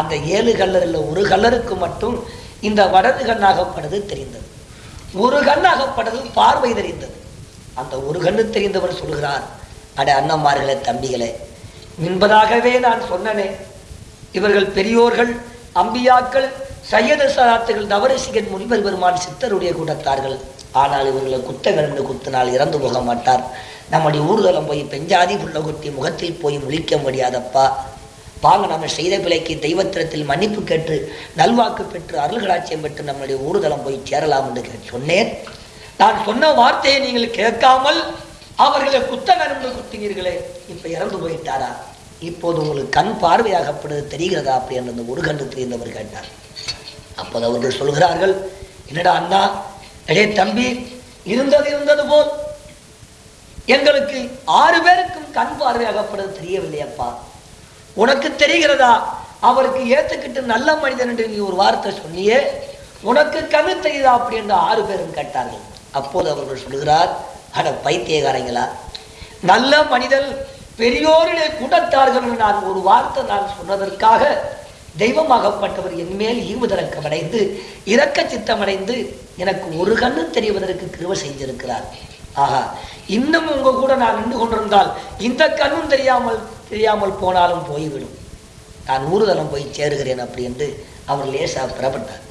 அந்த ஏழு கல்லரில் ஒரு கல்லருக்கு மட்டும் இந்த வடது கண்ணாகப்பட்டது தெரிந்தது. ஒரு கண்ணாகப்பட்டது பார்வை தெரிந்தது. அந்த ஒரு கண்ணு தெரிந்தவர் சொல்கிறார் அட அண்ணம்மார்களே தம்பிகளே என்பதாகவே நான் சொன்னனே இவர்கள் பெரியோர்கள் அம்பியாக்கள் சையத சதாத்துகள் தவரசிகன் முனிவர் பெருமான் சித்தருடைய கூட்டத்தார்கள். ஆனால் இவர்களை குத்த என்று குத்தினால் இறந்து போக மாட்டார். நம்முடைய ஊர்தலம் போய் பெஞ்சாதி புள்ள கொட்டி முகத்தில் போய் முழிக்க முடியாதப்பா வாங்க நம்ம செய்த பிழைக்கு தெய்வத்திரத்தில் மன்னிப்பு கேட்டு நல்வாக்கு பெற்று அருள்களாட்சியம் பெற்று நம்முடைய ஊர்தலம் போய் சேரலாம் என்று சொன்னேன். நான் சொன்ன வார்த்தையை நீங்கள் கேட்காமல் அவர்களை குத்த நரம்பு குத்தினீர்களே இப்ப இறந்து போயிட்டாரா? இப்போது உங்களுக்கு கண் பார்வையாகப்படுது தெரிகிறதா அப்படி என்று அந்த ஒரு கண்டு தெரிந்தவர் கேட்டார். அப்போது அவர்கள் சொல்கிறார்கள் என்னடா அண்ணா அடே தம்பி இருந்தது இருந்தது போல். எங்களுக்கு ஆறு பேருக்கும் கண் பார்வையாகப்படுது தெரியவில்லையப்பா. உனக்கு தெரிகிறதா? அவருக்கு ஏத்துக்கிட்டு நல்ல மனிதன் என்று நீ ஒரு வார்த்தை சொன்னியே உனக்கு கவி தெரியுதா அப்படி என்று ஆறு பேரும் கேட்டார்கள். அப்போது அவர்கள் சொல்லுகிறார் அட பைத்தியகாரங்களா நல்ல மனிதன் பெரியோரிலே கூட்டத்தார்கள் என்று நான் ஒரு வார்த்தை நான் சொன்னதற்காக தெய்வமாகப்பட்டவர் என்மேல் ஈவுதரக்கமடைந்து இரக்க சித்தமடைந்து எனக்கு ஒரு கண்ணு தெரிவதற்கு கிருவ செஞ்சிருக்கிறார் ஆகா இன்னும் உங்க கூட நான் நின்று கொண்டிருந்தால் இந்த கண்ணும் தெரியாமல் தெரியாமல் போனாலும் போய்விடும். நான் ஊர்தலம் போய் சேருகிறேன் அப்படி என்று அவர் லேசா புறப்பட்டார்.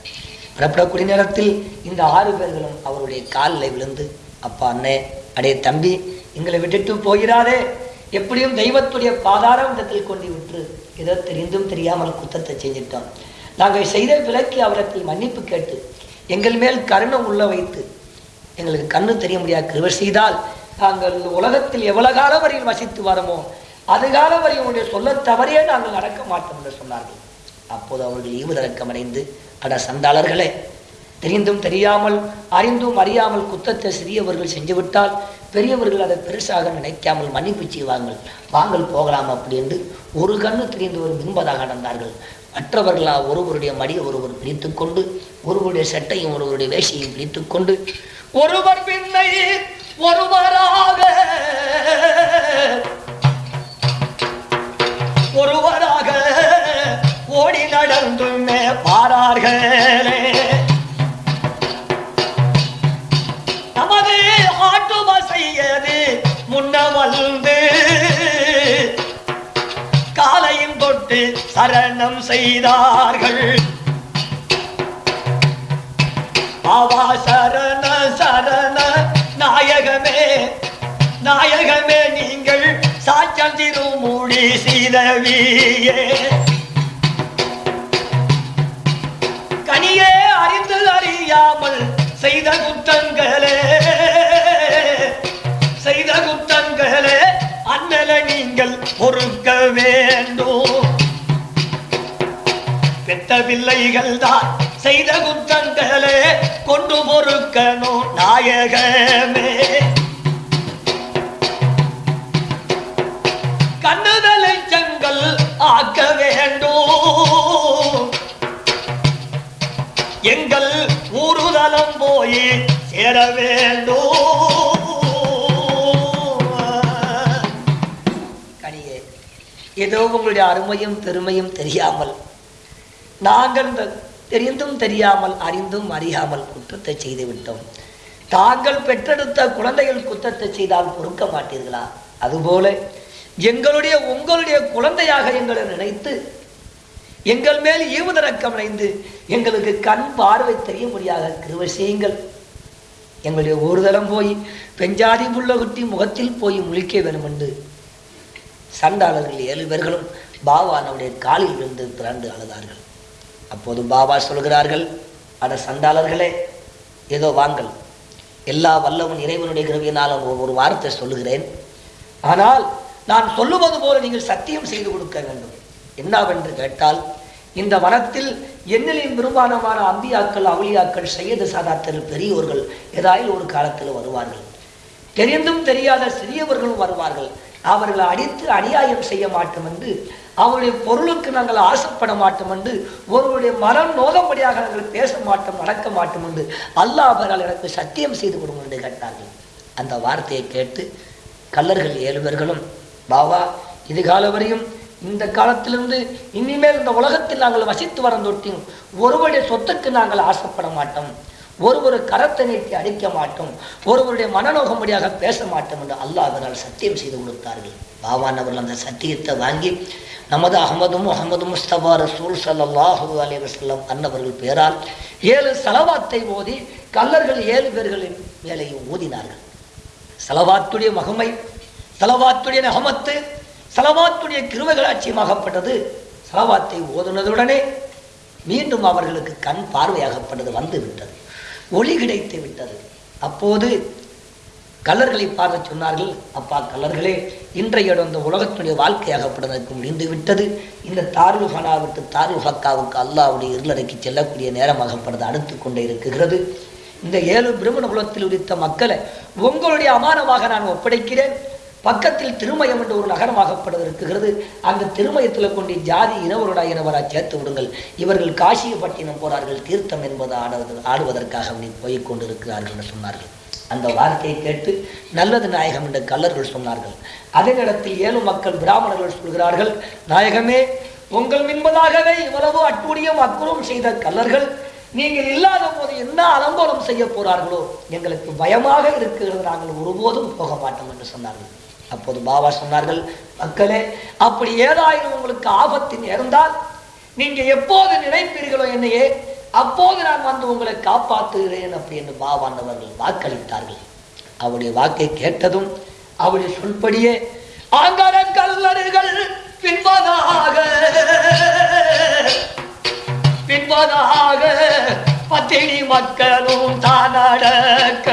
புறப்படக்கூடிய நேரத்தில் இந்த ஆறு பேர்களும் அவருடைய காலில் விழுந்து அப்பா அண்ணே அடே தம்பி எங்களை விட்டுட்டு போகிறாரே எப்படியும் தெய்வத்துடைய பாதார விதத்தில் கொண்டு விட்டு ஏதோ தெரிந்தும் தெரியாமல் குத்தத்தை செஞ்சிட்டோம். நாங்கள் செய்த விலக்கி அவரத்தில் மன்னிப்பு கேட்டு எங்கள் மேல் கருணை உள்ள வைத்து எங்களுக்கு கண்ணு தெரிய முடியாது கிருவர் செய்தால் நாங்கள் உலகத்தில் எவ்வளவு காலம் வரையில் வசித்து வரமோ அது காலம் வரை உங்களுடைய சொல்ல தவறியே நாங்கள் நடக்க மாட்டோம் என்று சொன்னார்கள். அப்போது அவர்கள் ஈவுதரக்கம் அடைந்து அட சந்தாளர்களே தெரிந்தும் தெரியாமல் அறிந்தும் அறியாமல் குத்தத்தை சிறியவர்கள் செஞ்சுவிட்டால் பெரியவர்கள் அதை பெருசாக நினைக்காமல் மன்னிப்பு செய்வாங்கள் வாங்கள் போகலாம் அப்படி என்று ஒரு கண்ணு தெரிந்தவர் மின்பதாக நடந்தார்கள். மற்றவர்களா ஒருவருடைய மடியை ஒருவர் பிடித்துக் கொண்டு ஒருவருடைய சட்டையும் ஒருவருடைய வேஷையும் பிடித்துக் கொண்டு ஒருவர் பின்னை ஒருவராக. ஒருவராக ஓடி நடந்துமே பாரார்களே. நமது ஆட்டு செய்யது முன்ன வந்து காலையும் தொட்டு சரணம் செய்தார்கள். ஆவா சரண சரண நாயகமே நாயகமே நீங்கள் சாச்சம் திருமூடி சீதவியே கனியே அறிந்து அறியாமல் செய்த குத்தங்களே செய்த குத்தங்களே அண்ணல நீங்கள் பொறுக்க வேண்டும். பெத்த பிள்ளைகள் தான் செய்த குத்தங்களே கொண்டு பொறுக்கணும் நாயகமே. கண்ணுதலை செங்கல் ஆக்க வேண்டும். எங்கள் ஊருதலம் போய் சேர வேண்டும். கனியே ஏதோ உங்களுடைய அருமையும் பெருமையும் தெரியாமல் நாங்கள் இந்த தெரிந்தும் தெரியாமல் அறிந்தும் அறியாமல் குற்றத்தை செய்து விட்டோம். தாங்கள் பெற்றெடுத்த குழந்தைகள் குற்றத்தை செய்தால் பொறுக்க மாட்டீர்களா? அதுபோல எங்களுடைய உங்களுடைய குழந்தையாக எங்களை நினைத்து எங்கள் மேல் ஈவுதரக்கம் அடைந்து எங்களுக்கு கண் பார்வை தெரிய முடியாத கிருபை செய்யுங்கள். எங்களுடைய ஒரு தரம் போய் பெஞ்சாதி புள்ள குட்டி முகத்தில் போய் முழிக்க வேண்டும் என்று சண்டாளர்கள் ஏழு பேர்களும் பாபானுடைய காலில் விழுந்து பிறந்து அழுதார்கள். அப்போது பாபா சொல்கிறார்கள் அட சண்டாளர்களே ஏதோ வாங்கள் எல்லா வல்லவன் இறைவனுடைய கிருவியினால் ஒரு- ஒரு வார்த்தை சொல்லுகிறேன். ஆனால் நான் சொல்லுவது போல நீங்கள் சத்தியம் செய்து கொடுக்க வேண்டும். என்னவென்று கேட்டால் இந்த வனத்தில் என்னிலையும் பெரும்பாலமான அம்பியாக்கள் அவளியாக்கள் செய்யது சாதாத்தர் பெரியோர்கள் ஏதாயில் ஒரு காலத்தில் வருவார்கள். தெரிந்தும் தெரியாத சிறியவர்களும் வருவார்கள். அவர்களை அடித்து அநியாயம் செய்ய மாட்டோம் என்று அவருடைய பொருளுக்கு நாங்கள் ஆசைப்பட மாட்டோம் என்று ஒருவருடைய மனம் நோதம்படியாக நாங்கள் பேச மாட்டோம் நடக்க மாட்டோம் என்று அல்லாஹ் அவர்கள் எனக்கு சத்தியம் செய்து கொடுங்க என்று கேட்டார்கள். அந்த வார்த்தையை கேட்டு கல்லர்கள் ஏழுவர்களும் பாவா இது கால வரையும் இந்த காலத்திலிருந்து இனிமேல் இந்த உலகத்தில் நாங்கள் வசித்து வரந்தொட்டியும் ஒருவருடைய சொத்துக்கு நாங்கள் ஆசைப்பட மாட்டோம். ஒருவர் கரத்தை நீட்டி அடிக்க மாட்டோம் ஒருவருடைய மனநோகம்படியாக பேச மாட்டோம் என்று அல்லாஹ் அவரால் சத்தியம் செய்து கொடுத்தார்கள். பாவான் அவர்கள் அந்த சத்தியத்தை வாங்கி நமது அகமதும் முகமது முஸ்தபா ரசூல் ஸல்லல்லாஹு அலைஹி வஸல்லம் அன்னவர்கள் பேரால் ஏழு சலவாத்தை ஓதி கல்லர்கள் ஏழு பேர்களின் வேலையை ஊதினார்கள் சலவாத்துடைய மகமை சலவாத்துடைய நகமத்து சலவாத்துடைய கிருவைகளாட்சியமாகப்பட்டது சலவாத்தை ஓதுனதுடனே மீண்டும் அவர்களுக்கு கண் பார்வையாகப்பட்டது வந்து விட்டது ஒளி கிடைத்து விட்டது. அப்போது கல்லர்களை பார்த்து சொன்னார்கள். அப்பா கல்லர்களே இன்றைய இந்த உலகத்துடைய வாழ்க்கையாகப்படுவதற்கு முடிந்து விட்டது. இந்த தாருல் ஹனா விட்டு தாருல் ஹக்காவுக்கு அல்லாவுடைய இருளறைக்கு செல்லக்கூடிய நேரமாகப்படுது அடுத்து கொண்டே இருக்குகிறது. இந்த ஏழு பிரம்மண குலத்தில் உரித்த மக்களை உங்களுடைய அமானமாக நான் ஒப்படைக்கிறேன். பக்கத்தில் திருமயம் என்ற ஒரு நகரமாகப்பட இருக்குகிறது அந்த திருமயத்தில் கொண்டு ஜாதி இனவருடா இனவரா சேர்த்து விடுங்கள். இவர்கள் காசியப்பட்டினம் போறார்கள் தீர்த்தம் என்பது ஆடுவது ஆடுவதற்காக அப்படி போய்க் கொண்டிருக்கிறார்கள் என்று சொன்னார்கள். அந்த வார்த்தையை கேட்டு நல்லது நாயகம் என்ற கல்லர்கள் சொன்னார்கள். அதே நேரத்தில் ஏழு மக்கள் பிராமணர்கள் சொல்கிறார்கள் நாயகமே உங்கள் மின்பதாகவே இவ்வளவு அட்டூழியம் அக்குறம் செய்த கல்லர்கள் நீங்கள் இல்லாத போது என்ன அலங்கோலம் செய்ய போறார்களோ? எங்களுக்கு பயமாக இருக்கிறது. நாங்கள் ஒருபோதும் போக மாட்டோம் என்று சொன்னார்கள். அப்போது பாபா சொன்னார்கள் மக்களே அப்படி ஏதாயிரம் உங்களுக்கு ஆபத்து நேர்ந்தால் நீங்க எப்போது நினைப்பீர்களோ என்னையே அப்போது நான் வந்து உங்களை காப்பாற்றுகிறேன் அப்படி என்று பாபாண்டவர்கள் வாக்களித்தார்கள். அவருடைய வாக்கை கேட்டதும் அவருடைய சொல்படியே ஆங்கர கல்லறுகள் பின்பதாக பின்பதாக பத்தினி மக்களும் தானடக்க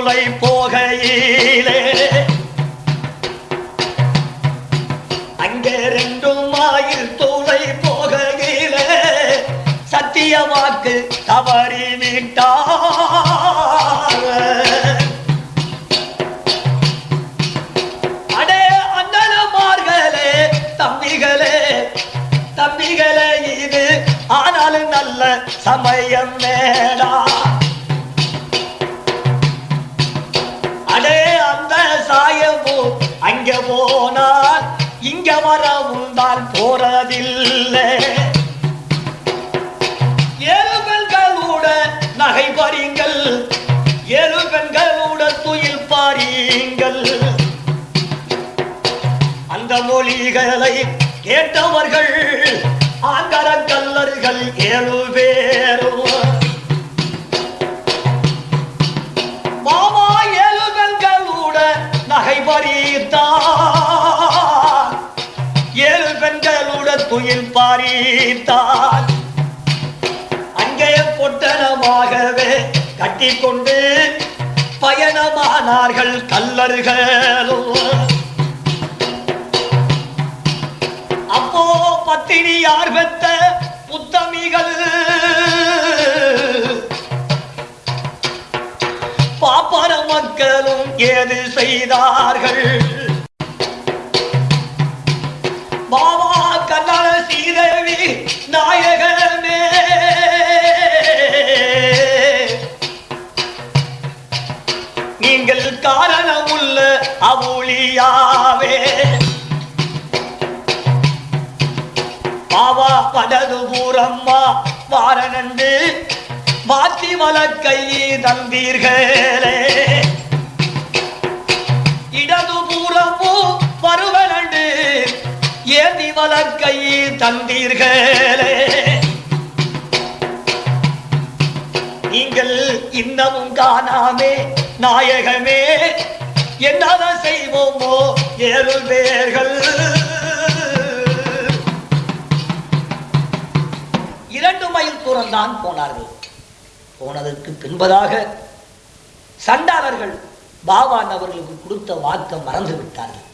சூளை போகையிலே. அங்கே ரெண்டும் ஆயில் தூளை போகையிலே. சத்திய வாக்கு தவறி விட்டார். போறதில்லை ஏழு பெண்களோட நகை பாருங்கள். ஏழு பெண்களோட துயில் பாருங்கள். அந்த மொழிகளை கேட்டவர்கள் ஆங்கர கல்லர்கள் ஏழு பேரும். மாமா ஏழு பெண்களோட நகை பறித்தான் ஏழு பெண்களோட துயில் பாரித்தான் அங்கே பொட்டனமாகவே கட்டிக்கொண்டு பயணமானார்கள் கல்லர்களோ அப்போ பத்தினி யார் பெத்த புத்தமிகள் பாப்பர மக்களும் ஏது செய்தார்கள்? இரண்டு மைல் தூரம்தான் போனார்கள். போனதற்கு பின்பதாக சண்டாளர்கள் பாவான் அவர்களுக்கு கொடுத்த வாக்கை மறந்து விட்டார்கள்.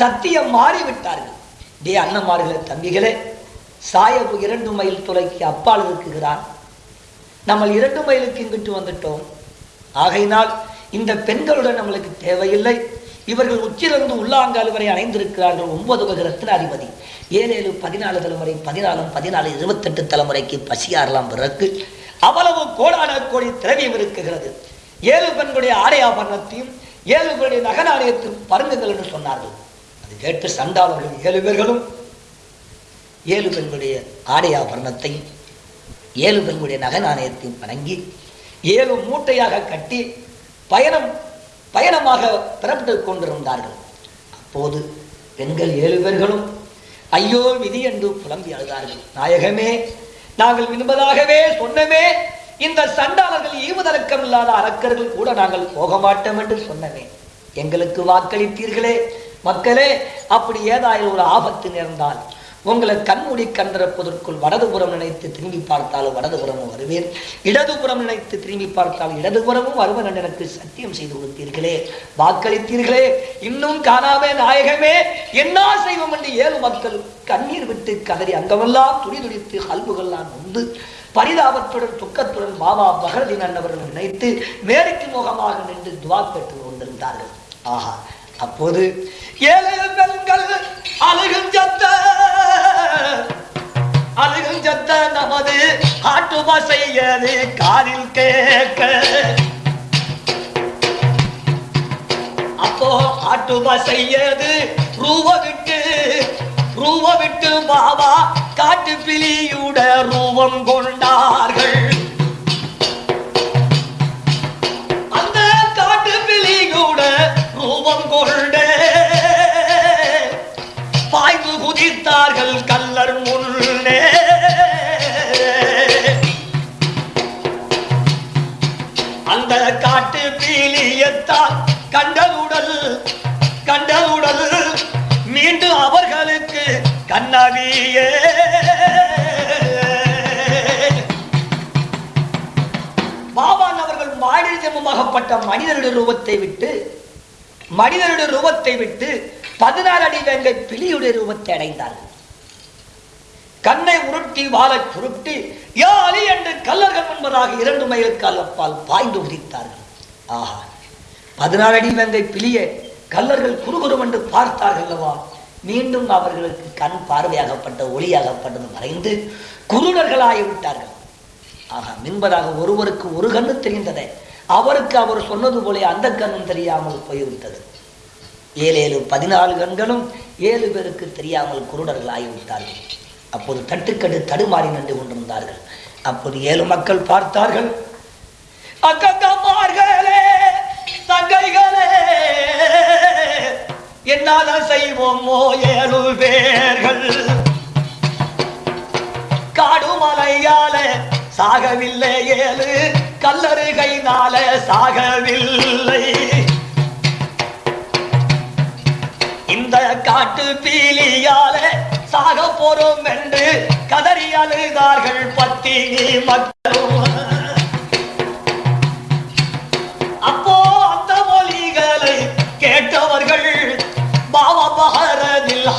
சத்தியம் மாறிவிட்டார்கள். டே அண்ணமார்களே தம்பிகளே சாயபு இரண்டு மைல் தொலைக்கு அப்பால் இருக்குகிறான் நம்ம இரண்டு மைலுக்கு இங்கிட்டு வந்துட்டோம். ஆகையினால் இந்த பெண்களுடன் நம்மளுக்கு தேவையில்லை. இவர்கள் உச்சிலிருந்து உள்ளாங்கால் வரை அணைந்திருக்கிறார்கள் ஒன்பது வகை ரத்தின அதிபதி. ஏழு ஏழு பதினாலு தலைமுறை பதினாலும் பதினாலு இருபத்தெட்டு தலைமுறைக்கு பசியாறலாம் பிறகு அவ்வளவு கோடான கோடி திரவியம் இருக்குகிறது ஏழு பெண்களுடைய ஆடை ஆபரணத்தையும் ஏழு பேருடைய நகநாணயத்தையும் பருங்குங்கள் என்று சொன்னார்கள். அது கேட்டு சண்டாளர்கள் ஏழு பேர்களும் ஏழு பெண்களுடைய ஆடை ஆபரணத்தையும் ஏழு பெண்களுடைய நகநாணயத்தையும் வணங்கி ஏழு மூட்டையாக கட்டி பயணம் பயணமாக புறப்பட்டு கொண்டிருந்தார்கள். அப்போது பெண்கள் ஏழு பேர்களும் ஐயோ விதி என்று புலம்பி அழுதார்கள். நாயகமே நாங்கள் விரும்பதாகவே சொன்னமே இந்த சண்டாளர்கள் ஈவுதலக்கம் இல்லாத அரக்கர்கள் கூட நாங்கள் போக மாட்டோம் என்று சொன்னமே. எங்களுக்கு வாக்களித்தீர்களே மக்களே அப்படி ஏதாயிரம் ஒரு ஆபத்து நேர்ந்தால் உங்களை கண்மூடி கண்டிருப்பதற்குள் வடதுபுறம் நினைத்து திரும்பி பார்த்தாலும் வடதுபுறமும் வருவேன். இடதுபுறம் நினைத்து திரும்பி பார்த்தால் இடதுபுறமும் வருவன் என்று எனக்கு சத்தியம் செய்து கொடுத்தீர்களே. வாக்களித்தீர்களே. இன்னும் காணாமே நாயகமே. என்ன செய்வோம் என்று ஏழு மக்கள் கண்ணீர் விட்டு கதறி அங்கமெல்லாம் துடி துடித்து அல்புகள்லாம் உண்டு. பரிதாபத்துடன் துக்கத்துடன் பாபா பகரதீன் அண்ணவர்கள் நினைத்து மேற்கு முகமாக நின்று துவா பெற்று கொண்டிருந்தார்கள். ஆஹா அப்போது ஏழு பெண்கள் அழுகும் சத்த நமது ஆட்டு பசையது காதில் கேட்க. அப்போ ஆட்டு பசையது ரூப விட்டு ரூப விட்டு பாபா காட்டு பிலியுட ரூபம் கொண்டார்கள். கண்ணவியே பாபான் அவர்கள் மாடி ஜென்மமாகப்பட்ட மனிதனுடைய ரூபத்தை விட்டு மனிதனுடைய ரூபத்தை விட்டு பதினாறு அடி வேங்கை பிலியுடைய ரூபத்தை அடைந்தார்கள். கண்ணை உருட்டி வாழை சுருட்டி யா அலி என்று கல்லர்கள் முன்பதாக இரண்டு மைலுக்கு அப்பால் பாய்ந்து உதித்தார்கள். ஆஹா பதினாறு அடி வேங்கை பிலியை கல்லர்கள் குறுகுறும் என்று பார்த்தார்கள் அல்லவா? மீண்டும் அவர்களுக்கு கண் பார்வையாகப்பட்ட ஒளியாகப்பட்டது மறைந்து குருடர்களாகி விட்டார்கள். ஆகா மின்பதாக ஒருவருக்கு ஒரு கண்ணு தெரிந்ததே. அவருக்கு அவர் சொன்னது போல அந்த கண்ணும் தெரியாமல் போய்விட்டது. ஏழு ஏழு பதினாலு கண்களும் ஏழு பேருக்கு தெரியாமல் குருடர்கள் ஆகிவிட்டார்கள் அப்போது தட்டுக்கட்டு தடுமாறி நின்று கொண்டிருந்தார்கள். அப்போது ஏழு மக்கள் பார்த்தார்கள். அக்கமார்களே தங்கைகளே! என்னால செய்வோமோ ஏழு பேர்கள் காடு மலையால சாகவில்லை ஏழு கல்லறுகைனால சாகவில்லை. இந்த காட்டு பீலியால சாக போறோம் என்று கதறி அழுதார்கள் பத்தினி மக்கள்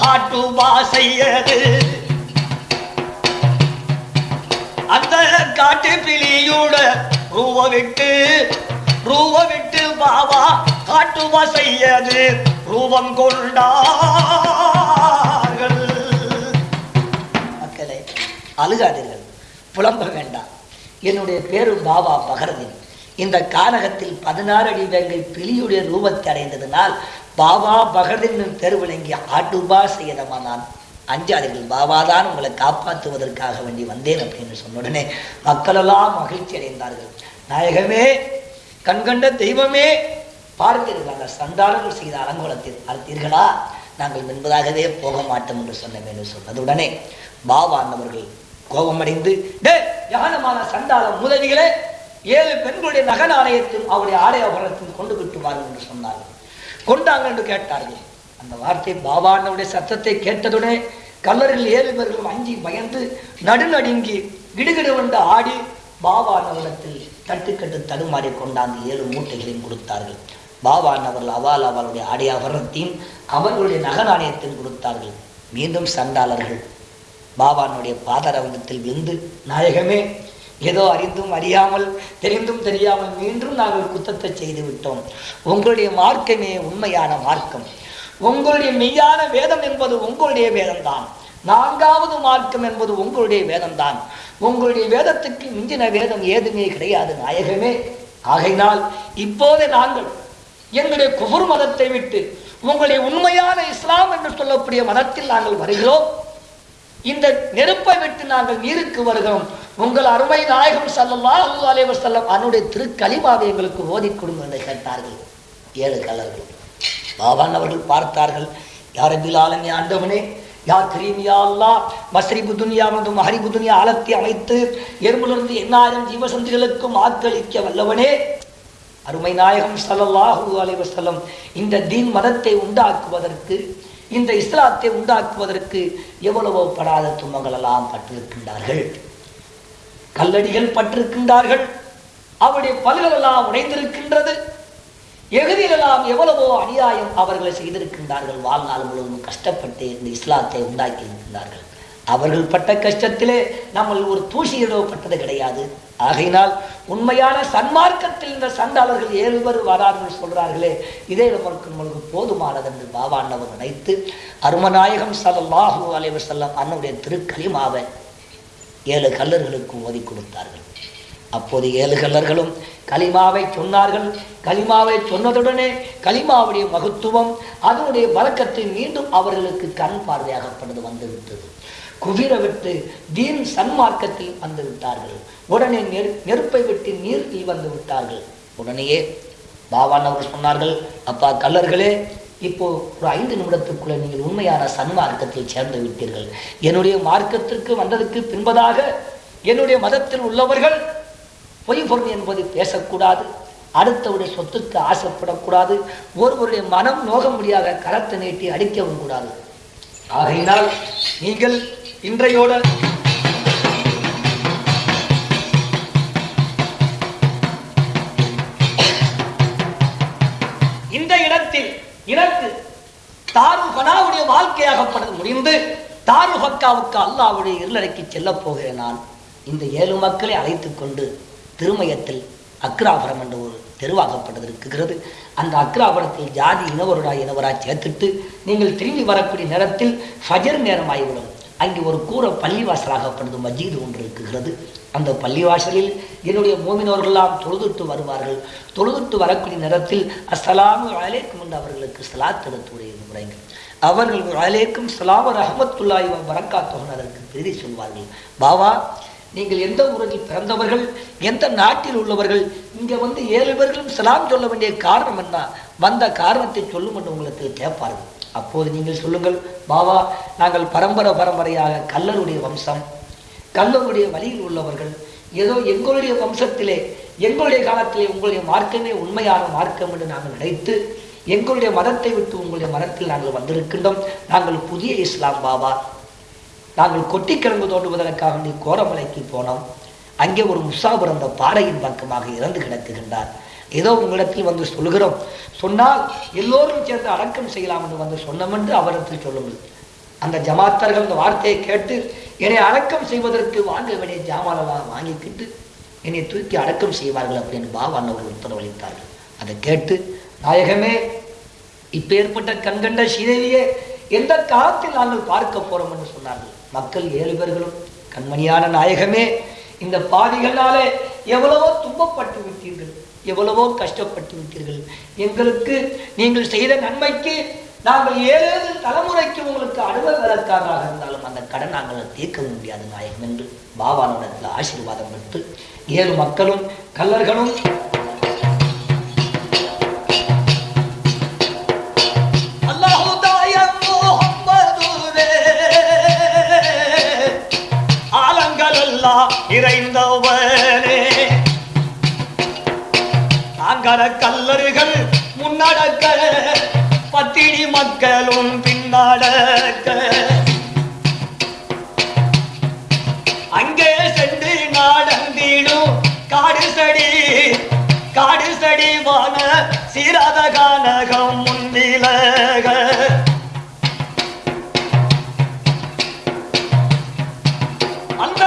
பகரதில் வாசையது. அந்த காட்டு பிளியூட ரூவ விட்டு ரூவ விட்டு பாவா காட்டு வாசையது. ரூபம் கொண்டார்கள். மக்களே அழுகாதீர்கள். புலம்ப வேண்டாம். என்னுடைய பேரு பாபா பகரதின். இந்த கானகத்தில் பதினாறு அடி வேங்கை பிலியுடைய ரூபத்தை அடைந்ததினால் பாபா பகரதின் தெருவிளங்கி ஆட்டுபா செய்யதமா நான். அஞ்சாதீர்கள் பாபா தான் உங்களை காப்பாற்றுவதற்காக வேண்டி வந்தேன் அப்படின்னு சொன்ன உடனே மக்களெல்லாம் மகிழ்ச்சி அடைந்தார்கள். நாயகமே கண்கண்ட தெய்வமே பார்த்தீர்கள் அந்த சண்டாளர்கள் செய்த அலங்கோலத்தை பார்த்தீர்களா? நாங்கள் முன்பதாகவே போக மாட்டோம் என்று சொன்னோம் என்று சொன்னதுடனே பாபா அந்தவர்கள் கோபமடைந்து டே ஞானமான சண்டாள முதலிகளே ஏழு பெண்களுடைய நகநாணயத்தையும் அவருடைய ஆடை ஆபரணத்தையும் கொண்டு விட்டுவார்கள் என்று சொன்னார்கள். கொண்டாங்க என்று கேட்டார்கள். அந்த வார்த்தை பாபானுடைய சத்தத்தை கேட்டதுடனே கல்லர்கள் ஏழு பேர்களும் அஞ்சி பயந்து நடுநடுங்கி கிடுகிடுவென்று ஆடி பாபா தட்டுக்கட்டு தடுமாறி கொண்டாந்து ஏழு மூட்டைகளையும் கொடுத்தார்கள். பாபா அவர்கள் அவால் அவருடைய ஆடை அபரணத்தையும் அவர்களுடைய நகநாணயத்தையும் கொடுத்தார்கள். மீண்டும் சண்டாளர்கள் பாபானுடைய பாதரவங்கத்தில் விழுந்து நாயகமே ஏதோ அறிந்தும் அறியாமல் தெரிந்தும் தெரியாமல் மீண்டும் நாங்கள் குத்தத்தை செய்து விட்டோம். உங்களுடைய மார்க்கமே உண்மையான மார்க்கம். உங்களுடைய மெய்யான வேதம் என்பது உங்களுடைய வேதம்தான். நான்காவது மார்க்கம் என்பது உங்களுடைய வேதம்தான். உங்களுடைய வேதத்துக்கு மிஞ்சின வேதம் ஏதுமே கிடையாது நாயகமே. ஆகையினால் இப்போதே நாங்கள் எங்களுடைய குபுர் மதத்தை விட்டு உங்களுடைய உண்மையான இஸ்லாம் என்று சொல்லக்கூடிய மதத்தில் நாங்கள் வருகிறோம். இந்த நெருப்பை விட்டு நாங்கள் நீருக்கு வருகிறோம். உங்கள் அருமை நாயகம் ஸல்லல்லாஹு அலைவர் செல்லம் அவனுடைய திருக்கலிமாவை எங்களுக்கு ஓதிக் கொடுங்க என்று கேட்டார்கள். ஏழு கலர்கள் பாபான் அவர்கள் பார்த்தார்கள் யார் பிலாலமே ஆண்டவனே? யா கிரீமியா அல்லா மஸ்ரிபு துனியா மற்றும் மஹரிபு துனியா ஆலத்தி அமைத்து எறும்பிலிருந்து எண்ணாயிரம் ஜீவசந்திகளுக்கும் ஆக்களிக்க வல்லவனே. அருமை நாயகம் ஸல்லல்லாஹு அலைவர் செல்லம் இந்த தீன் மதத்தை உண்டாக்குவதற்கு இந்த இஸ்லாத்தை உண்டாக்குவதற்கு எவ்வளவோ படாத துன்பங்கள் எல்லாம் பட்டிருக்கின்றார்கள். கல்லடிகள் பட்டிருக்கின்றார்கள். அவருடைய பல்களெல்லாம் உடைந்திருக்கின்றது. எகுதியிலெல்லாம் எவ்வளவோ அநியாயம் அவர்களை செய்திருக்கின்றார்கள். வாழ்நாள் முழுவதும் கஷ்டப்பட்டு இந்த இஸ்லாத்தை உண்டாக்கி இருக்கின்றார்கள் அவர்கள் பட்ட கஷ்டத்திலே நம்ம ஒரு தூசியிடோ கிடையாது. ஆகையினால் உண்மையான சன்மார்க்கத்தில் இந்த சண்டாளர்கள் ஏழுவர் பேர் வரார்கள் சொல்றார்களே இதே நமக்கு நம்மளுக்கு போதுமானது என்று பாபாண்டவர் நினைத்து அருமநாயகம் சதல்லாஹு அலைவர் செல்லம் அன்னுடைய திருக்கலிமாவை ஏழு கல்லர்களுக்கு ஓதி கொடுத்தார்கள். அப்போது ஏழு கல்லர்களும் கலிமாவை சொன்னார்கள். கலிமாவை சொன்னதுடனே கலிமாவுடைய மகத்துவம் அதனுடைய வழக்கத்தை மீண்டும் அவர்களுக்கு கண் பார்வையாகப்பட்டது வந்துவிட்டது. குவிர விட்டு தீன் சன்மார்க்கத்தில் வந்து விட்டார்கள். உடனே நெரு நெருப்பை விட்டு நீரில் வந்து விட்டார்கள். உடனேயே பாவான் அவர்கள் சொன்னார்கள் அப்பா கல்லர்களே இப்போ ஒரு ஐந்து நிமிடத்துக்குள்ள நீங்கள் உண்மையான சன்மார்க்கத்தில் சேர்ந்து விட்டீர்கள். என்னுடைய மார்க்கத்திற்கு வந்ததுக்கு பின்பதாக என்னுடைய மதத்தில் உள்ளவர்கள் பொய் பொருள் என்பது பேசக்கூடாது அடுத்தவருடைய சொத்துக்கு ஆசைப்படக்கூடாது ஒருவருடைய மனம் நோக முடியாத கரத்தை நீட்டி அடிக்கவும் கூடாது. ஆகையினால் நீங்கள் இன்றையோட இந்த இடத்தில் எனக்கு தாரு கனாவுடைய வாழ்க்கையாகப்பட்டது முடிந்து தாரு ஹக்காவுக்கு அல்லாவுடைய இருளறைக்கு செல்லப் போகிறேன் நான். இந்த ஏழு மக்களை அழைத்துக் கொண்டு திருமயத்தில் அக்ராபுரம் என்ற ஒரு தெருவாகப்பட்டது இருக்கிறது. அந்த அக்ராபுரத்தில் ஜாதி இனவருடா இனவராய் சேர்த்துட்டு நீங்கள் திரும்பி வரக்கூடிய நேரத்தில் ஃபஜர் நேரம் ஆகிவிடும் அங்கே ஒரு கூற பள்ளிவாசலாகப்படுது மஜீது ஒன்று இருக்குகிறது. அந்த பள்ளிவாசலில் என்னுடைய மோமினவர்களெல்லாம் தொழுதுட்டு வருவார்கள். தொழுதுட்டு வரக்கூடிய நேரத்தில் அஸ்ஸலாமு அலைக்கும் என்று அவர்களுக்கு சலாத் எடுத்துடைய முறைகள் அவர்கள் அலைக்கும் சலாம் ரஹமத்துல்லாய் வரக்காத்தோகன் அதற்கு பிரதி சொல்வார்கள். பாவா நீங்கள் எந்த ஊரில் பிறந்தவர்கள் எந்த நாட்டில் உள்ளவர்கள் இங்கே வந்து ஏழு பேர்களும் சலாம் சொல்ல வேண்டிய காரணம் என்ன? வந்த காரணத்தை சொல்லும் என்று உங்களுக்கு கேட்பார்கள். அப்போது நீங்கள் சொல்லுங்கள் பாவா நாங்கள் பரம்பரை பரம்பரையாக கல்லருடைய வம்சம் கல்லருடைய வழியில் உள்ளவர்கள் ஏதோ எங்களுடைய வம்சத்திலே எங்களுடைய காலத்திலே உங்களுடைய மார்க்கமே உண்மையான மார்க்கம் என்று நாங்கள் நினைத்து எங்களுடைய மதத்தை விட்டு உங்களுடைய மதத்தில் நாங்கள் வந்திருக்கின்றோம். நாங்கள் புதிய இஸ்லாம் பாபா. நாங்கள் கொட்டிக்கிழங்கு தோண்டுவதற்காக நீ கோரமலைக்கு போனோம். அங்கே ஒரு முசாபுரந்த பாறையின் பக்கமாக இறந்து கிடக்குகின்றார். ஏதோ உங்களிடத்தில் வந்து சொல்கிறோம் சொன்னால் எல்லோரும் சேர்ந்து அடக்கம் செய்யலாம் என்று வந்து சொன்னோம் என்று அவரிடத்தில் சொல்லுங்கள். அந்த ஜமாத்தர்கள் அந்த வார்த்தையை கேட்டு என்னை அடக்கம் செய்வதற்கு வாங்க வேண்டிய ஜாமானெல்லாம் வாங்கிக்கிட்டு என்னை தூக்கி அடக்கம் செய்வார்கள் அப்படின்னு பாபா அவர்கள் உத்தரவளித்தார்கள் அதை கேட்டு நாயகமே இப்போ ஏற்பட்ட கண்கண்ட சீதையே எந்த காலத்தில் நாங்கள் பார்க்க போறோம் என்று சொன்னார்கள். மக்கள் ஏழு பேர்களும் கண்மணியான நாயகமே இந்த பாதிகளாலே எவ்வளவோ துன்பப்பட்டு விட்டீர்கள். எவ்வளவோ கஷ்டப்பட்டு விட்டீர்கள். எங்களுக்கு நீங்கள் செய்த நன்மைக்கு நாங்கள் ஏழு தலைமுறைக்கு உங்களுக்கு அடுவ வேலைக்காரராக இருந்தாலும் அந்த கடன் நாங்கள் தீர்க்க முடியாது நாயகம் என்று பாபானிடத்தில் ஆசீர்வாதம் பெற்று ஏழு மக்களும் கல்லர்களும் ஆங்கர கல்லறுகள் முன்னடக்க பத்தினி மக்களும் பின்னடக்க. அங்கே சென்று நாடந்திடும் காடு சடி காடு சடி வான சீராத கானகம் முன்னிலக. அந்த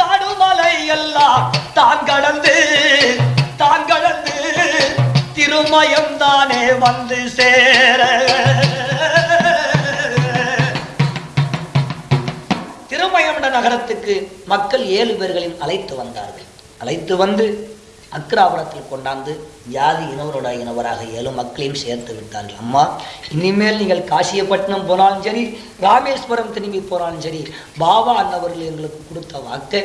காடுமலை எல்லாம் தான் கடந்து தானே வந்து சேர. திருமயம் நகரத்துக்கு மக்கள் ஏழு பேர்களின் அழைத்து வந்தார்கள். அழைத்து வந்து அக்ராபுரத்தில் கொண்டாந்து ஜாதி இனவரோட இனவராக ஏழு மக்களையும் சேர்த்து விட்டார்கள். அம்மா இனிமேல் நீங்கள் காசியப்பட்டினம் போனாலும் சரி ராமேஸ்வரம் திரும்பி போனாலும் சரி பாபா அன்னவர்கள் எங்களுக்கு கொடுத்த வாக்கை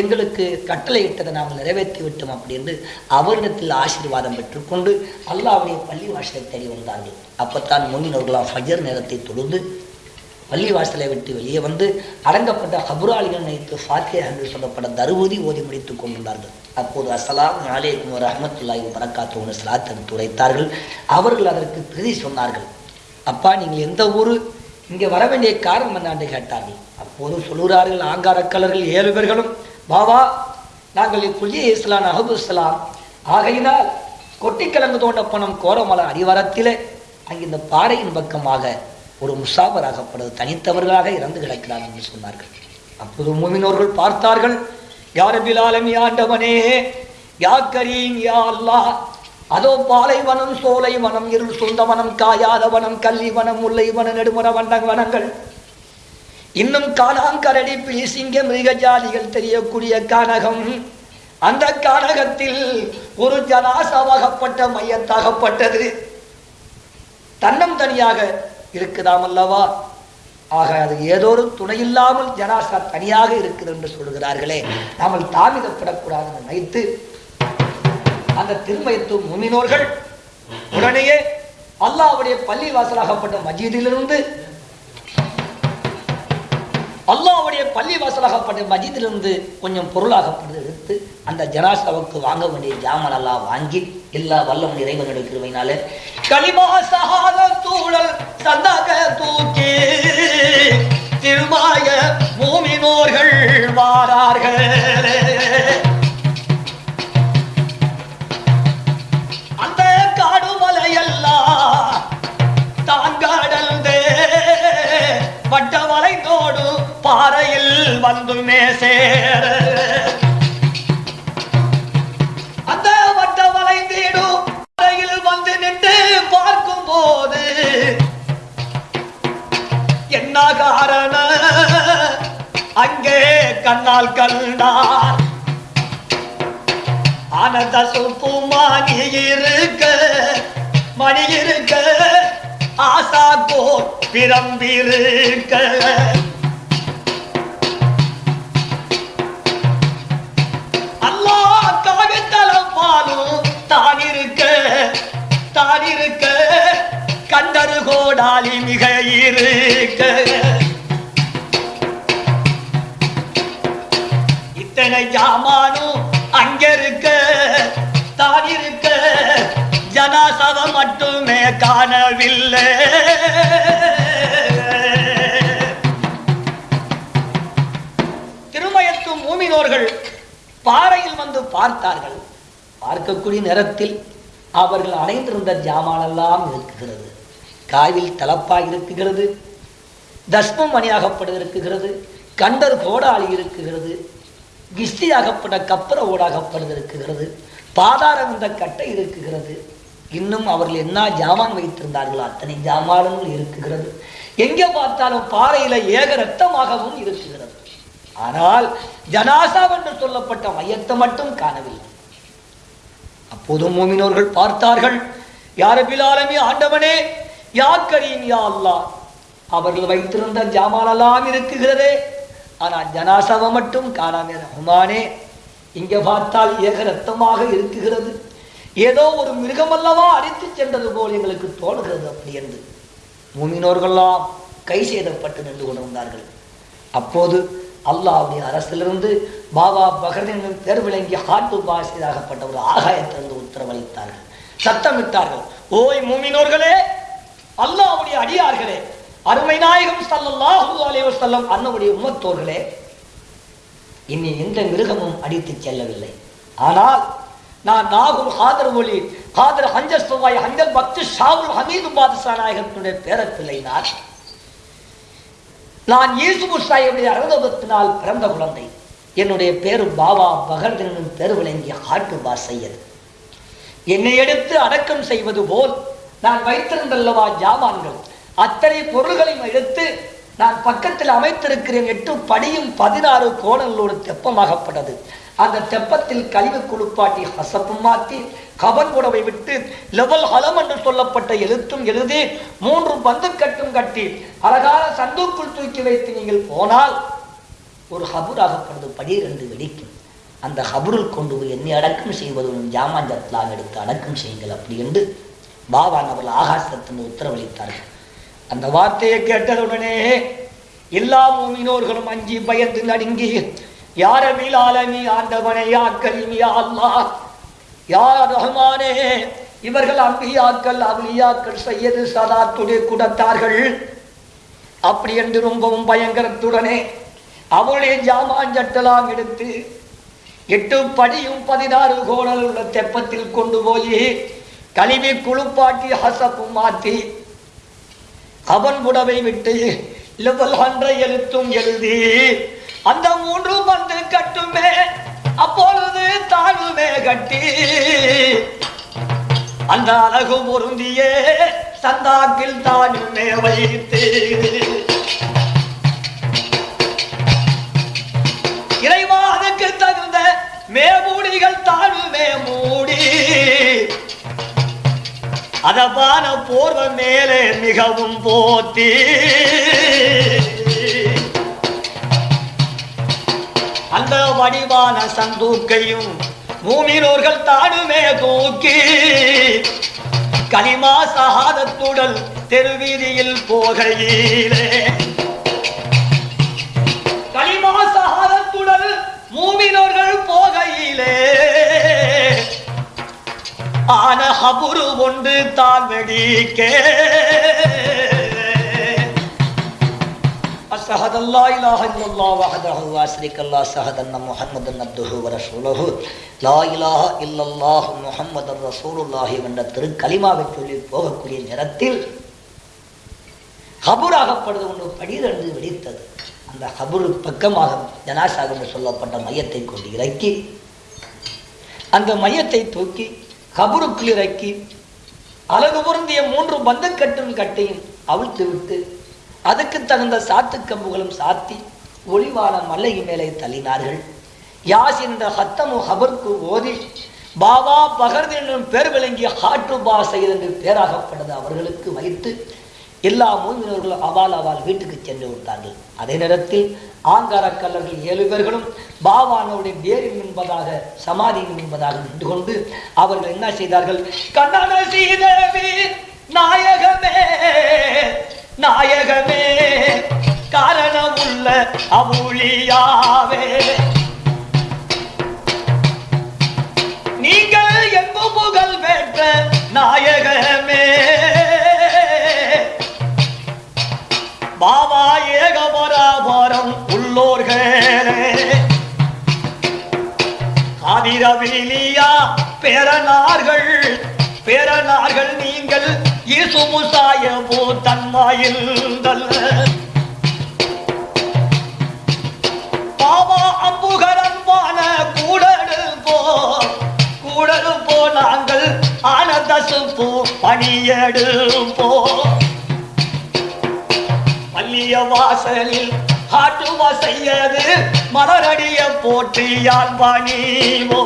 எங்களுக்கு கட்டளையிட்டதை நாம் நிறைவேற்றி விட்டோம் அப்படின்னு அவரிடத்தில் ஆசீர்வாதம் பெற்றுக்கொண்டு அல்லாவுடைய பள்ளி வாசலை தேடி வந்தார்கள். அப்பத்தான் முன்னினவர்களாம் ஃபஜர் நேரத்தை தொழுந்து பள்ளி வாசலை விட்டு வெளியே வந்து அடங்கப்பட்ட ஹபுராளிகள் நினைத்து ஃபாத்தியா என்று சொல்லப்பட்ட தருவதி ஓதி முடித்துக் கொண்டுள்ளார்கள். அப்போது அசலாம் அலைக்கும் ஒரு அஹமத்துல்லாஹி வரக்காத்து ஒன்று சலாத் எடுத்து உரைத்தார்கள். அவர்கள் அதற்கு பிரதி சொன்னார்கள் அப்பா நீங்கள் எந்த ஊர்? இங்கே வர வேண்டிய காரணம் என்னான்னு கேட்டார்கள். அப்போது சொல்கிறார்கள் ஆங்காரக்கலர்கள் ஏழு பேர்களும் பாபா நாங்கள் புதிய இஸ்லாம் அஹபு இஸ்லாம். ஆகையினால் கொட்டிக்கிழங்கு தோண்ட பணம் கோரமல அடிவாரத்திலே அங்கே இந்த பாறையின் பக்கமாக ஒரு முசாபராகப்படுது தனித்தவர்களாக இறந்து கிடக்கிறார் என்று சொன்னார்கள். அப்போது மூமினோர்கள் பார்த்தார்கள் யார் பிலாலம் யாண்டவனே யா கரீம் யா அல்லாஹ். அதோ பாலைவனம் சோலை வனம் இருள் சொந்த வனம் காயாத வனம் கல்லி வனம் நெடுமர வண்ட வனங்கள். இன்னும் காணாங்கரடி பிளிசிங்க மிருகஜாலிகள் தெரியக்கூடிய கானகம். அந்த கானகத்தில் ஒரு ஜனாசாவாகப்பட்ட மையத்தாகப்பட்டது. தன்னம் தனியாக இருக்குதாம் அல்லவா? ஆக அது ஏதோ ஒரு துணையில்லாமல் ஜனாசா தனியாக இருக்குது என்று சொல்கிறார்களே. நாமல் தாமிதப்படக்கூடாது என்று நினைத்து அந்த திருமயத்து முமினோர்கள் உடனேயே அல்லாஹ்வுடைய பள்ளி வாசலாகப்பட்ட மஜீதிலிருந்து அல்லாவுடைய பள்ளி வாசலாகப்பட்ட மஜீதிலிருந்து கொஞ்சம் பொருளாகப்பட்டு எடுத்து அந்த ஜனாசாவுக்கு வாங்க வேண்டிய ஜாமன் எல்லாம் வாங்கி எல்லா வல்லம் இறைவனுடைய கிருபையினாலே களிமா சகாத தூழல் சந்தாக தூக்கி திருமாய மூமினோர்கள் வாரார்கள். வந்து மேசேர அந்த வட்ட வளைந்தீடும் பாறையில் வந்து நின்று பார்க்கும் போது என்ன காரண அங்கே கண்ணால் கண்டார். ஆனந்த சுப்பு மணி இருக்க மணி இருக்க ஆசா போர் பிரம்பிருக்க. பாலும் தானிருக்க இருக்க கண்டரு கோடாலி மிக இருக்க இத்தனை ஜாமானும் அங்க இருக்க ஜனாசவம் இருக்க மட்டுமே காணவில்லை. திருமயத்து மூமினோர்கள் பாறையில் வந்து பார்த்தார்கள். பார்க்கக்கூடிய நேரத்தில் அவர்கள் அணைந்திருந்த ஜாமானெல்லாம் இருக்குகிறது காவில் தலப்பாக இருக்குகிறது தஸ்மம் மணியாகப்படு இருக்குகிறது கண்டர் கோடாளி இருக்குகிறது கிஸ்தியாகப்பட்ட கப்பர ஓடாகப்படுது இருக்குகிறது பாதாரம் இந்த கட்டை இருக்குகிறது இன்னும் அவர்கள் என்ன ஜாமான் வைத்திருந்தார்களோ அத்தனை ஜாமான்கள் இருக்குகிறது எங்கே பார்த்தாலும் பாறையில ஏக ரத்தமாகவும் இருக்குகிறது ஆனால் ஜனாசா என்று சொல்லப்பட்ட மையத்தை மட்டும் காணவில்லை. அப்போது மூமினோர்கள் பார்த்தார்கள். யார பிலாலமே ஆண்டவனே? யா கரீம் யா அல்லாஹ்? அவர்கள் வைத்திருந்த ஜாமானெல்லாம் இருக்குகிறதே. ஆனால் ஜனாசவம் மட்டும் காணாமே ரஹ்மானே இங்கே பார்த்தால் ஏக ரத்தமாக இருக்குகிறது. ஏதோ ஒரு மிருகமல்லவா அடித்து சென்றது போல் எங்களுக்கு தோணுகிறது அப்படி என்று. மூமினோர்கள்லாம் கை செய்தப்பட்டு நின்று கொண்டிருந்தார்கள். அப்போது அல்லாவுடைய அரசிலிருந்து பாபா பகரின் பேர் ஹாட்டு பாசிதாகப்பட்ட ஒரு ஆகாயத்திலிருந்து உத்தரவளித்தார்கள். சத்தமிட்டார்கள். ஓய் மூமினோர்களே அல்லாவுடைய அடியார்களே அருமை நாயகம் ஸல்லல்லாஹு அலைஹி அன்னவுடைய உமத்தோர்களே இனி எந்த மிருகமும் அடித்துச் செல்லவில்லை. ஆனால் நான் நாகூர் ஹாதர் ஒலி ஹாதர் ஹஞ்சர் சுவாய் ஹஞ்சர் பக்து ஷாவுல் ஹமீது பாதுஷா நாயகத்தினுடைய பேரப்பிள்ளை நான் நான் இயேசு சாஹிபுடைய அறுபத்தினால் பிறந்த குழந்தை. என்னுடைய பேரு பாபா பகர்தனின் பேரு விளங்கிய காட்டு பா சையது என்னை எடுத்து அடக்கம் செய்வது போல் நான் வைத்திருந்தல்லவா ஜாமான்கள். அத்தனை பொருள்களையும் எடுத்து நான் பக்கத்தில் அமைத்திருக்கிறேன். எட்டு படியும் பதினாறு கோணங்களோடு தெப்பமாகப்பட்டது. அந்த தெப்பத்தில் கழிவு குளிப்பாட்டி ஹசப்பும் மாற்றி கபன் உடவை விட்டு லெவல் ஹலம் என்று சொல்லப்பட்ட எழுத்தும் எழுதி மூன்று பந்து கட்டும் கட்டி அழகான சந்துக்குள் தூக்கி வைத்து நீங்கள் போனால் ஒரு ஹபுராகப்படுது பனிரெண்டு வெடிக்கும். அந்த ஹபுருள் கொண்டு போய் என்னை அடக்கம் செய்வதும் ஜாமாஞ்சத்தலாம் எடுத்து அடக்கம் செய்யுங்கள் அப்படி என்று பாபான் அவர்கள் ஆகாசத்தின் உத்தரவளித்தார்கள். அந்த வார்த்தையை கேட்டதுடனே எல்லா மூமினோர்களும் அஞ்சி பயந்து நடுங்கி யார மீளாலமி ஆண்டவனே யா கலிமி அல்லா யார் யா ரஹ்மானே? இவர்கள் அம்பியாக்கள் அவுலியாக்கள் செய்யது சதாத்துடைய குடத்தார்கள். அப்படி என்று ரொம்பவும் பயங்கரத்துடனே அவளுடைய ஜாமாஞ்சட்டலாம் எடுத்து எட்டு படியும் பதினாறு கோணல் உள்ள தெப்பத்தில் கொண்டு போய் கழுவி குளிப்பாட்டி ஹசப்பும் மாற்றி அவன் உடவை விட்டு லெவல் ஹண்ட்ரை எழுத்தும் எழுதி அந்த மூன்று பந்து கட்டுமே அப்பொழுது தாழ்வுமே கட்டி. அந்த அழகு பொருந்தியே சந்தாக்கில் தானுமே வைத்து. இறைவா அதுக்கு தகுந்த மேமூடிகள் தாழ்வுமே மூடி. அதபான போர்வ மேலே மிகவும் போத்தி. அந்த வடிவான சந்தூக்கையும் மூமினோர்கள் தானுமே தூக்கி கலிமா சகாதத்துடன் தெருவீதியில் போகையிலே. கலிமா சகாதத்துடன் மூமினோர்கள் போகையிலே. ஆன ஹபுரு ஒன்று தான் வெடிக்கே الصهد الله إله إلا الله وحده وأشرك الله صهد أن محمد عبده ورسوله லா இலாஹ இல்லல்லாஹ் முகமது ரசூலுல்லாஹி என்ற திருக்கலிமாவை சொல்லி போகக்கூடிய நேரத்தில் ஹபுராகப்படுவது ஒன்று படியிலிருந்து வெடித்தது அந்த ஹபுரு பக்கமாக ஜனாசாக சொல்லப்பட்ட மையத்தை கொண்டு இறக்கி அந்த மையத்தை தூக்கி ஹபுருக்குள் இறக்கி அழகு பொருந்திய மூன்று பந்தக்கட்டும் கட்டையும் அவிழ்த்து விட்டு அதுக்கு தகுந்த சாத்து கம்புகளும் சாத்தி ஒளிவான மல்லை மேலே தள்ளினார்கள். யாஸ் என்ற ஹத்தமு ஹபர்க்கு ஓதி பாபா பகர்து என்றும் பேர் விளங்கிய ஹாட்டு பாசையில் என்று பேராகப்பட்டது அவர்களுக்கு வைத்து எல்லா மூவினர்களும் அவால் அவால் வீட்டுக்கு சென்று விட்டார்கள். அதே நேரத்தில் ஆங்கார கல்லர்கள் ஏழு பேர்களும் பாபானோடைய வேரில் என்பதாக சமாதியில் என்பதாக நின்று கொண்டு அவர்கள் என்ன செய்தார்கள்? கண்ணன சீதேவி நாயகமே நாயகமே காரணமுள்ள அவுளியாவே நீங்கள் எங்கு புகழ் பெற்ற நாயகமே பாபா ஏகபராபரம் உள்ளோர்களே. காதிரவிலியா பேரனார்கள் பேரனார்கள் நீங்கள் இசுமுசாய போ தன்மாயில் அம்புகரன் அம்புகரன்பான கூடடு போ கூடடு போ நாங்கள் ஆனதசு போ பணியடு போ பள்ளிய வாசலில் ஆட்டு செய்யது மலரடிய போற்றியால் பணிவோ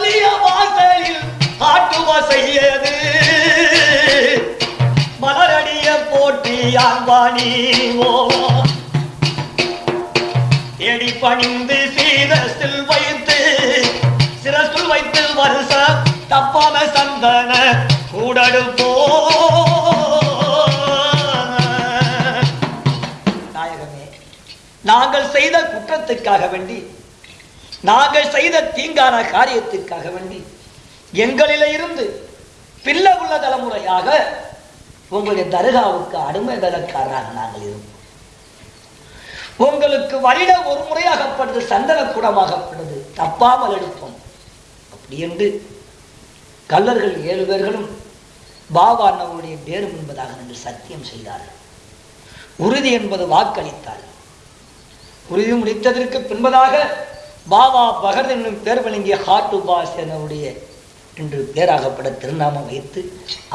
சொல்லிய பள்ளிய வாசலில் ஆட்டு வசையது. மலரடிய போற்றியால் பணிவோ எடி பணிந்து சீரசில் வைத்து சிரசுல் வைத்து வருஷ தப்பாம சந்தன கூடடு போ. நாங்கள் செய்த குற்றத்துக்காக வேண்டி நாங்கள் செய்த தீங்கான காரியத்திற்காக வேண்டி எங்களில இருந்து பிள்ளை உள்ள தலைமுறையாக உங்களுடைய தர்காவுக்கு அடிமை வேலைக்காரராக நாங்கள் இருந்தோம். உங்களுக்கு வருட ஒரு முறையாகப்படுது சந்தன கூடமாகப்படுது தப்பாமல் எடுப்போம் அப்படி என்று கல்லர்கள் ஏழு பேர்களும் பாபா அண்ணவருடைய பேரும் என்பதாக நின்று சத்தியம் செய்தார்கள். உறுதி என்பது வாக்களித்தார்கள். உறுதி முடித்ததற்கு பின்பதாக பாபா பகர் என்னும் பேர் வழங்கிய ஹாட்டு பாஸ் என்று பேராகப்பட திருநாமம் வைத்து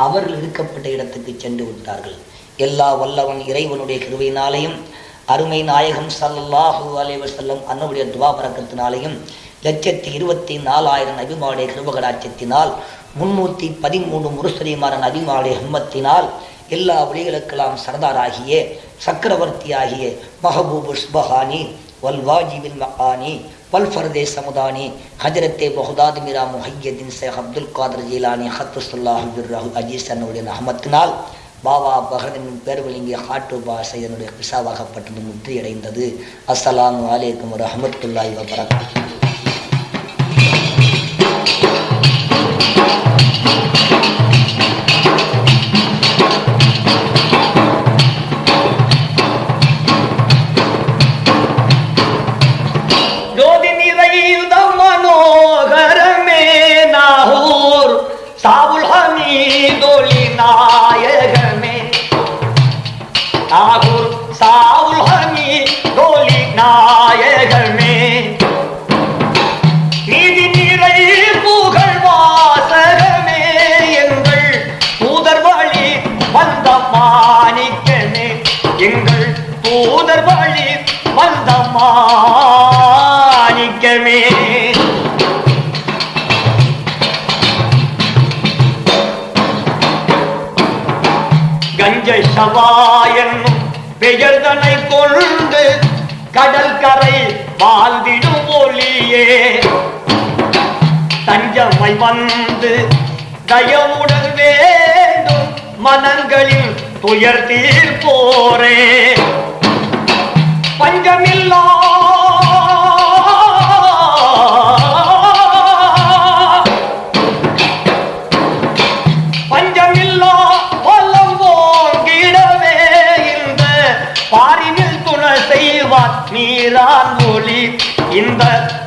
அவர்கள் இருக்கப்பட்ட இடத்துக்கு சென்று விட்டார்கள். எல்லா வல்லவன் இறைவனுடைய கிருவையினாலையும் அருமை நாயகம் சல்லாஹூ அலைஹி செல்லம் அன்னவுடைய துவா பறக்கத்தினாலேயும் லட்சத்தி இருபத்தி நாலாயிரம் அபிமாவுடைய கிருபகடாட்சத்தினால் முன்னூற்றி பதிமூணு முருசரிமார அபிமாவுடைய ஹிம்மத்தினால் எல்லா ஒளிகளுக்கெல்லாம் சர்தாராகிய சக்கரவர்த்தியாகிய மஹபூபு சுபஹானி வல்வாஜிபின் மகானி வல் ஃபர்தே சமுதானி ஹஜரத்தே பஹுதாத் மிரா முஹையதீன் ஷேக் அப்துல் காதர் ஜீலானி ஹத்துசுல்லாஹ் ரஹு அஜீஸ் அன்னுடைய அஹமத்தினால் பாபா பஹரன் பேர்கள் இங்கே ஹாட்டு பாஷை பிசாவாகப்பட்டது முற்றியடைந்தது. அஸ்ஸலாமு அலைக்கும் ரஹமத்துல்லாஹி வபரகாத்துஹு. பெயர்தனை கொண்டு கடல் கரை வாழ்ந்திடும் ஒளியே. தஞ்சமை வந்து தயவுடன் வேண்டும் மனங்களில் துயர் தீர்ப்போரே பஞ்சமில்லா பஞ்சமில்லா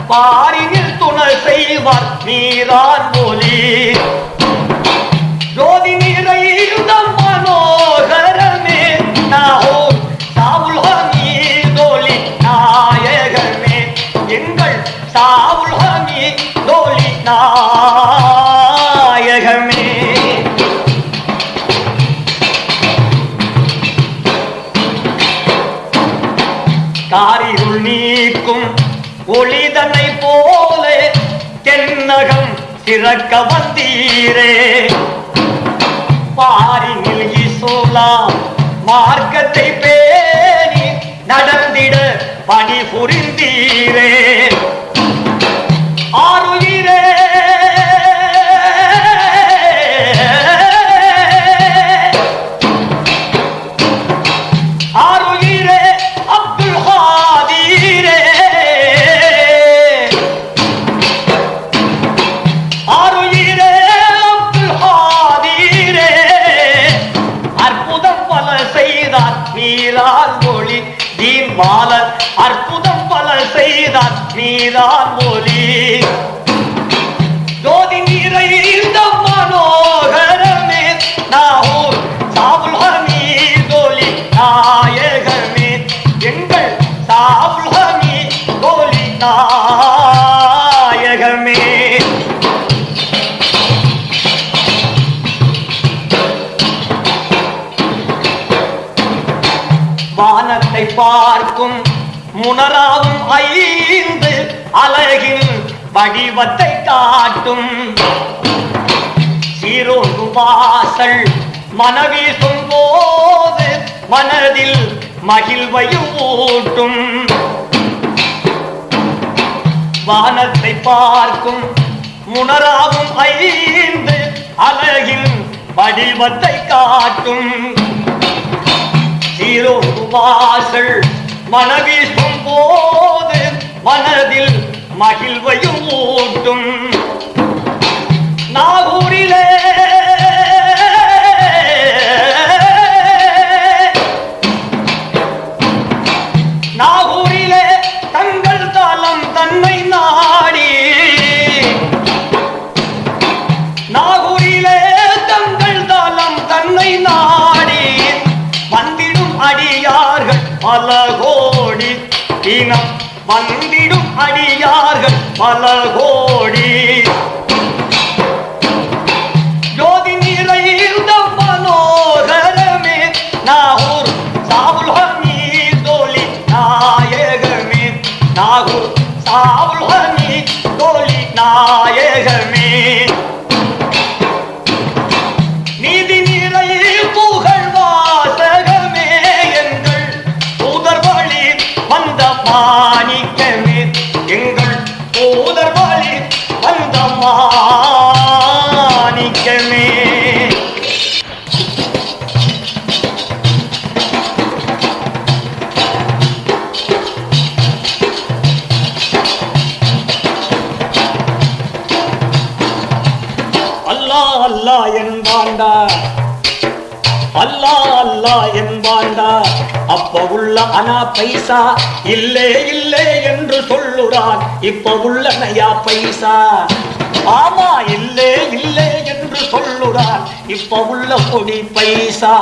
பாரியில் துணை செய்வார் நீரான் ஒளி. திறக்க வந்தீரே. பாரினில் இசோலா மார்க்கத்தை பேணி நடந்திட பணி புரிந்தீரே பார்க்கும் முனராவும் ஐந்து அழகின் வடிவத்தை காட்டும். சீரோடு வாசல் மனவீசும் போது மனதில் மகிழ்வையும் ஊட்டும். வானத்தை பார்க்கும் முனராவும் ஐந்து அழகின் வடிவத்தை காட்டும். சீரோடு வாசல் மனவீசும் போது மனதில் மகிழ்வையும் ஊட்டும். நாகூரிலே பல கோடி இனம் வந்திடும் அடியார்கள் பல கோடி. ஜோதி நிறைந்த மனோகரமே நாகூர் சாவுல் ஹமீத் தோழி நாயகமே. நாகூர் சாவுல் ஹமீத் தோழி நாயகமே. அல்லா என்பாண்டா அப்ப உள்ள அனா பைசா இல்லே இல்லே என்று சொல்லுறான். இப்ப உள்ள நயா பைசா. ஆமா இல்லே இல்லே என்று சொல்லுறான். இப்ப உள்ள கொடி பைசா.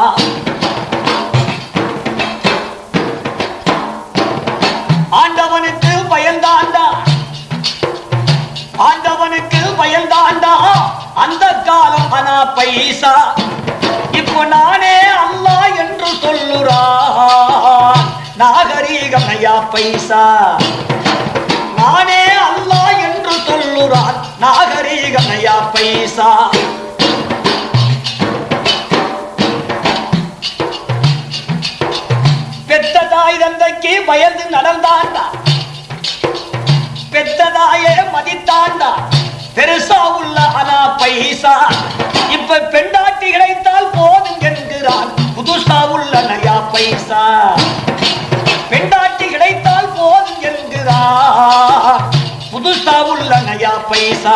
ஆண்டவனுக்கு பயந்தாண்டா ஆண்டவனுக்கு பயந்தாண்டா அந்த காலம் அனா பைசா. நானே அல்லா என்று சொல்லுறான். நாகரீகம் ஐயா பைசா. நானே அல்லா என்று சொல்லுறான். நாகரீகம் ஐயா பைசா. பெத்த தாய் தந்தைக்கு பயந்து நடந்தாண்டா. பெத்ததாயே மதித்தாண்டா. பெருசா உள்ள அனா பைசா. இப்ப பெண்டா போதும் புதுசா உள்ள நயா பைசா. பெண்டாட்டி கிடைத்தால் போதும் என்கிறான் புதுசா உள்ள நயா பைசா.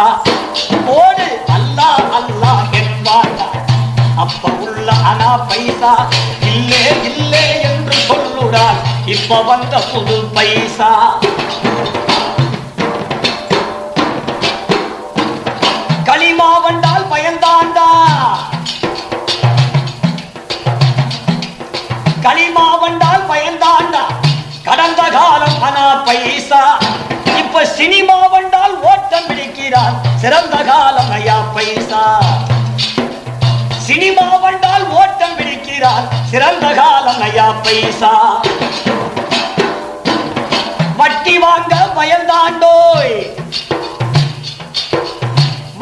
போடு அல்லா அல்லா என்பாண்டா அப்ப உள்ள அனா பைசா. இல்லே இல்லே என்று சொல்லுடா இப்ப வந்த புது பைசா. களிமா வந்தால் பயந்தாண்டா. களிமா வந்தால் பயந்தாண்டா. கடந்த காலம் அனா பைசா. இப்ப சினிமா வந்தால் ஓட்டம் பிடிக்கிறார் சிறந்த காலம் ஐயா பைசா. சினிமா வந்தால் ஓட்டம் பிடிக்கிறார் சிறந்த காலம் ஐயா பைசா. வட்டி வாங்க பயந்தாண்டோய்.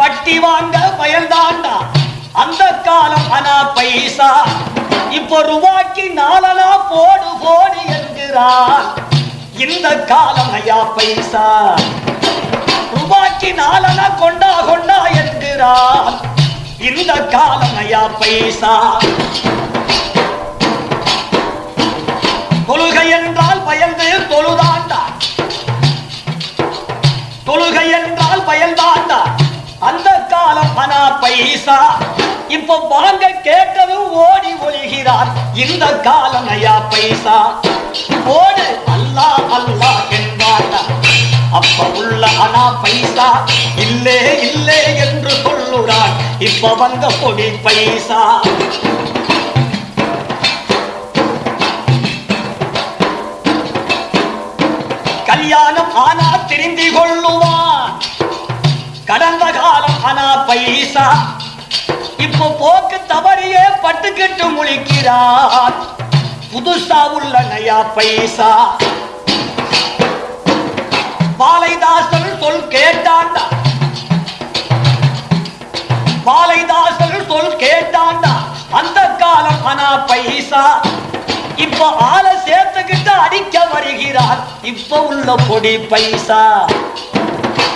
வட்டி வாங்க பயந்தாண்டா. அந்த காலம் அனா பைசா. இப்போ ரூபாய்க்கு நாலனா போடு போடு என்கிறான் இந்த காலம் ஐயா பைசா. ரூபாய்க்கு நாலனா கொண்டா கொண்டா என்கிறான் இந்த காலம் ஐயா பைசா. தொழுகை என்றால் பயந்து தொழுதாண்டா தொழுகை என்றால் பயந்தாண்டா அந்த காலம் பணா பைசா. இப்ப வாங்க கேட்டு இந்த காலம் நயா பைசா? போடு அல்லா அல்லா என்பாட்டா அப்ப உள்ள அனா பைசா? இல்லே இல்லே என்று சொல்லுறான். இப்ப வந்த பொடி பைசா. கல்யாணம் ஆனா திரும்பி கொள்ளுவான். கடந்த காலம் ஆனா பைசா. இப்போ போக்கு தவறியே பட்டுக்கிட்டு முழிக்கிறார். புதுசா உள்ள நயா பைசா. பாலைதாசன் சொல் கேட்டாண்டா. பாலைதாசன் சொல் கேட்டாண்டா. அந்த காலம் ஆனா பைசா. இப்ப ஆளை சேர்த்துக்கிட்டு அடிக்க வருகிறார். இப்ப உள்ள பொடி பைசா.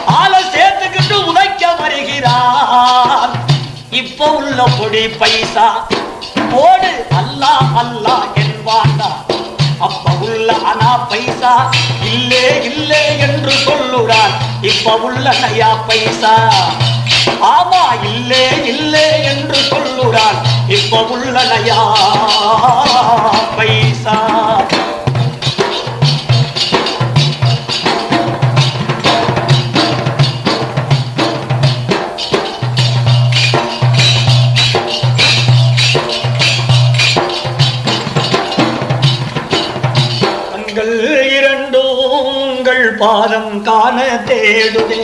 ஆளை சேர்த்துக்கிட்டு உதைக்க வருகிறார். இப்ப உள்ள பொடி பைசா. போடு அல்லா அல்லா என்பாண்டா அப்ப உள்ள அனா பைசா. இல்லே இல்லே என்று சொல்லுறான் இப்ப உள்ள நயா பைசா. ஆமா இல்லே இல்லே என்று சொல்லுறான் இப்ப உள்ள நயா பைசா. காண தேடுதே.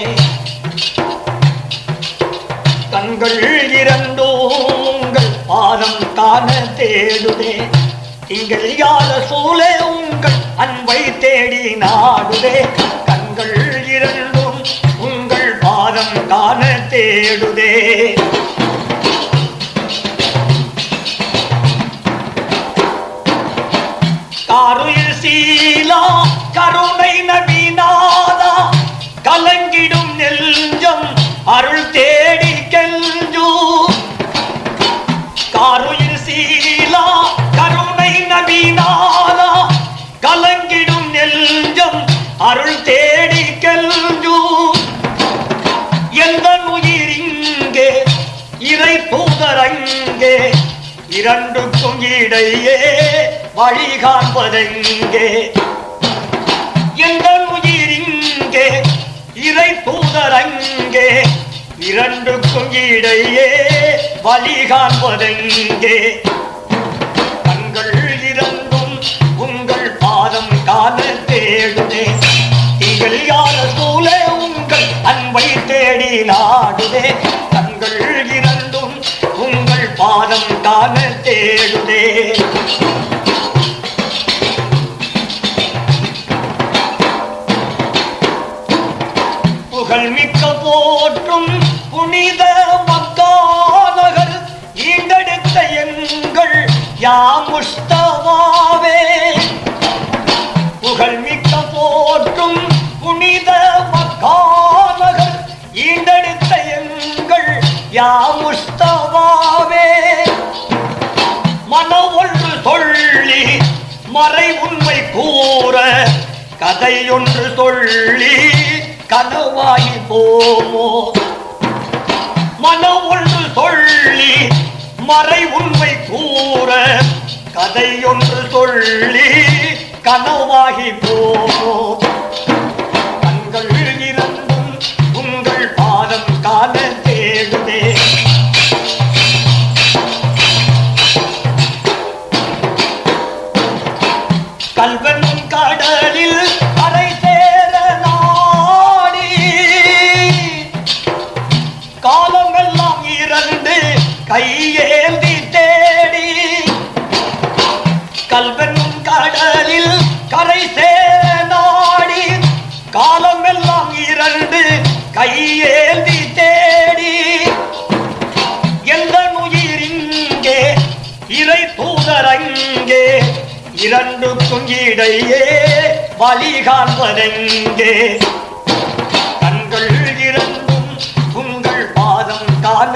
கண்கள் இரண்டோங்கள் பாதம் காண தேடுதே. திங்கள் யாத சூழே உங்கள் அன்பை தேடி நாடுதே. கண்கள் இரண்டும் உங்கள் பாதம் காண தேடுதே. காருயில் சீலா கருண் அருள் தேடி கெஞ்சூ. காருயில் சீலா கருணை நபிநாதா கலங்கிடும் நெஞ்சம் அருள் தேடி கெஞ்சூ. எந்த உயிர் இங்கே? இறை பூதரங்கே இரண்டுக்கும் இடையே வழி காண்பதெங்கே? எந்த உயிர் இங்கே? இறை தூதரங்கே இரண்டுக்கும் இடையே வழி காண்பதெங்கே? சொல்லி கனவாகி போ கல்வன் கடலில் கரை சேர காலம் எல்லாம் இரண்டு கையேந்தி தேடி. எந்த உயிர் இங்கே? இறை தூதரங்கே இரண்டுக்கும் இடையே வழி காண்பதெங்கே? கண்கள் இரண்டும் உங்கள் பாதம் காண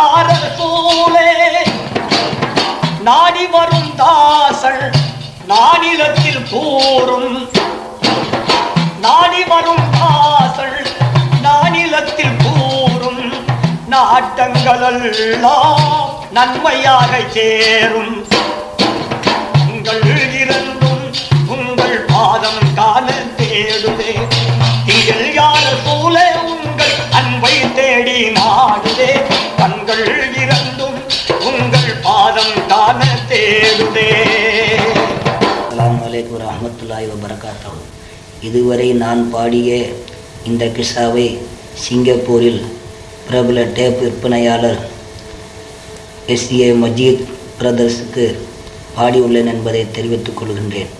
நபியாரர் சூலே நாடி வரும் தாசல் நானிலத்தில் கூறும். நாடி வரும் தாசல் நானிலத்தில் கூறும். நாட்டங்களெல்லாம் நன்மையாக சேரும். உங்கள் இருந்தும் உங்கள் பாதம் காண வரமத்துல்லாய் ரஹமத்துல்லாஹி இதுவரை நான் பாடிய இந்த கிஸ்ஸாவை சிங்கப்பூரில் பிரபல டேப் விற்பனையாளர் எஸ்ஏ மஜீத் பிரதர்ஸுக்கு பாடியுள்ளேன் என்பதை தெரிவித்துக் கொள்கின்றேன்.